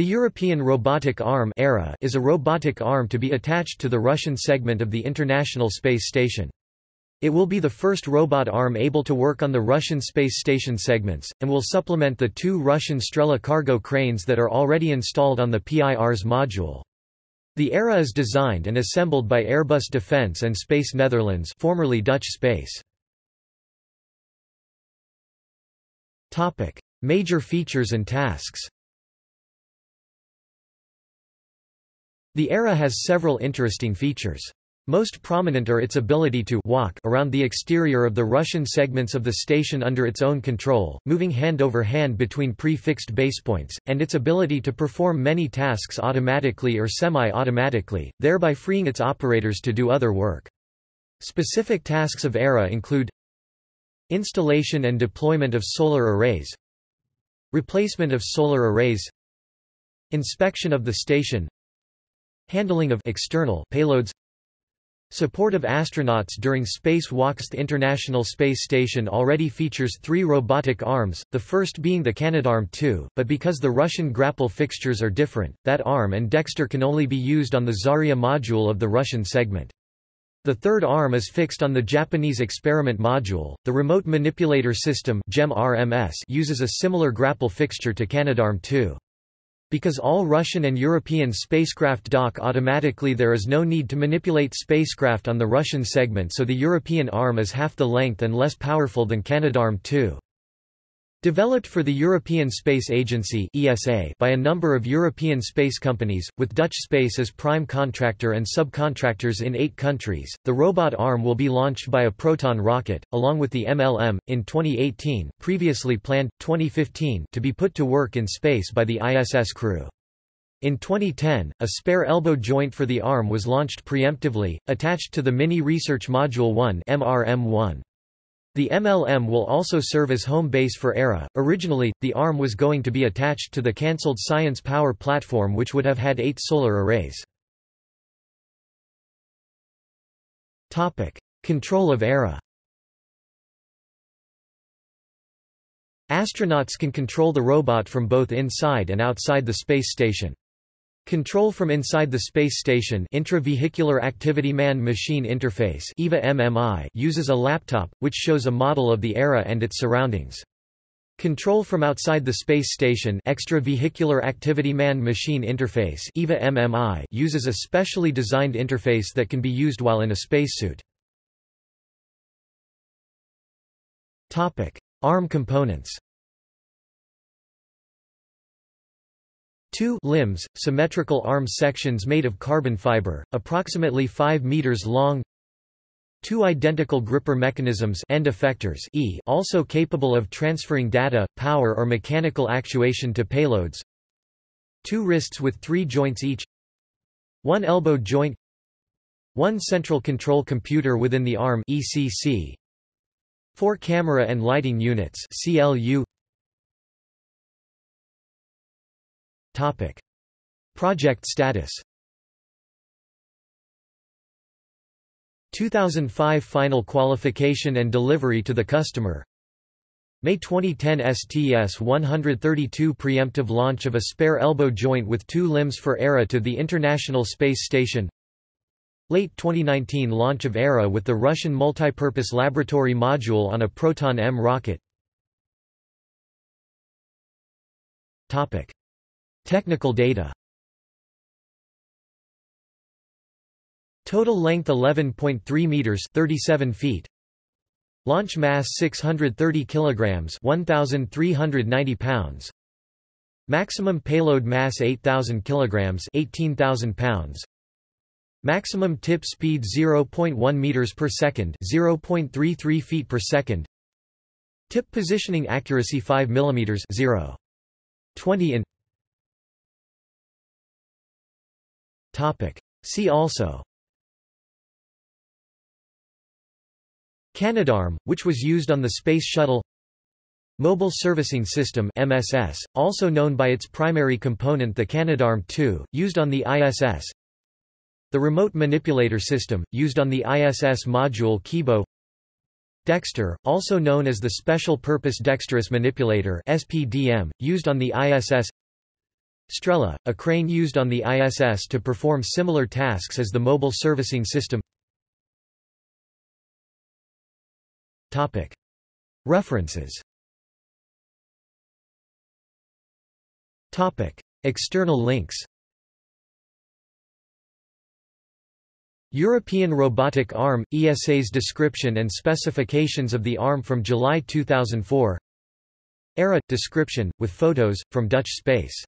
The European Robotic Arm ERA is a robotic arm to be attached to the Russian segment of the International Space Station. It will be the first robot arm able to work on the Russian space station segments, and will supplement the two Russian Strela cargo cranes that are already installed on the Pirs module. The ERA is designed and assembled by Airbus Defence and Space Netherlands formerly Dutch Space. Major features and tasks The ERA has several interesting features. Most prominent are its ability to walk around the exterior of the Russian segments of the station under its own control, moving hand over hand between pre-fixed basepoints, and its ability to perform many tasks automatically or semi-automatically, thereby freeing its operators to do other work. Specific tasks of ERA include Installation and deployment of solar arrays Replacement of solar arrays Inspection of the station Handling of external payloads Support of astronauts during spacewalks The International Space Station already features three robotic arms, the first being the Canadarm2, but because the Russian grapple fixtures are different, that arm and Dextre can only be used on the Zarya module of the Russian segment. The third arm is fixed on the Japanese experiment module. The remote manipulator system uses a similar grapple fixture to Canadarm2. Because all Russian and European spacecraft dock automatically there is no need to manipulate spacecraft on the Russian segment so the European arm is half the length and less powerful than Canadarm2. Developed for the European Space Agency (ESA) by a number of European space companies, with Dutch Space as prime contractor and subcontractors in 8 countries, the robot arm will be launched by a Proton rocket along with the MLM in 2018, previously planned 2015 to be put to work in space by the ISS crew. In 2010, a spare elbow joint for the arm was launched preemptively, attached to the Mini Research Module 1 MRM-1. The MLM will also serve as home base for ERA. Originally, the ARM was going to be attached to the cancelled Science Power platform which would have had eight solar arrays. Control of ERA Astronauts can control the robot from both inside and outside the space station. Control from inside the space station Intravehicular Activity Man-Machine Interface EVA MMI uses a laptop, which shows a model of the ERA and its surroundings. Control from outside the space station Extravehicular Activity Man-Machine Interface EVA MMI uses a specially designed interface that can be used while in a spacesuit. ARM components Two limbs, symmetrical arm sections made of carbon fiber, approximately 5 meters long. Two identical gripper mechanisms end effectors e also capable of transferring data, power or mechanical actuation to payloads. Two wrists with three joints each. One elbow joint. One central control computer within the arm ECC. Four camera and lighting units CLU. Topic. Project status 2005 final qualification and delivery to the customer May 2010 STS-132 preemptive launch of a spare elbow joint with two limbs for ERA to the International Space Station Late 2019 launch of ERA with the Russian Multipurpose Laboratory Module on a Proton-M rocket Topic. Technical data. Total length 11.3 meters 37 feet. Launch mass 630 kilograms 1390 pounds. Maximum payload mass 8000 kilograms 18000 pounds. Maximum tip speed 0.1 meters per second 0.33 feet per second. Tip positioning accuracy 5 millimeters 0. 20 in Topic. See also. Canadarm, which was used on the Space Shuttle. Mobile Servicing System MSS, also known by its primary component the Canadarm2, used on the ISS The Remote Manipulator System, used on the ISS module Kibo. Dextre, also known as the Special Purpose Dexterous Manipulator SPDM, used on the ISS Strela, a crane used on the ISS to perform similar tasks as the Mobile Servicing System. References. External links. European Robotic Arm – ESA's description and specifications of the arm from July 2004 ERA – description, with photos, from Dutch Space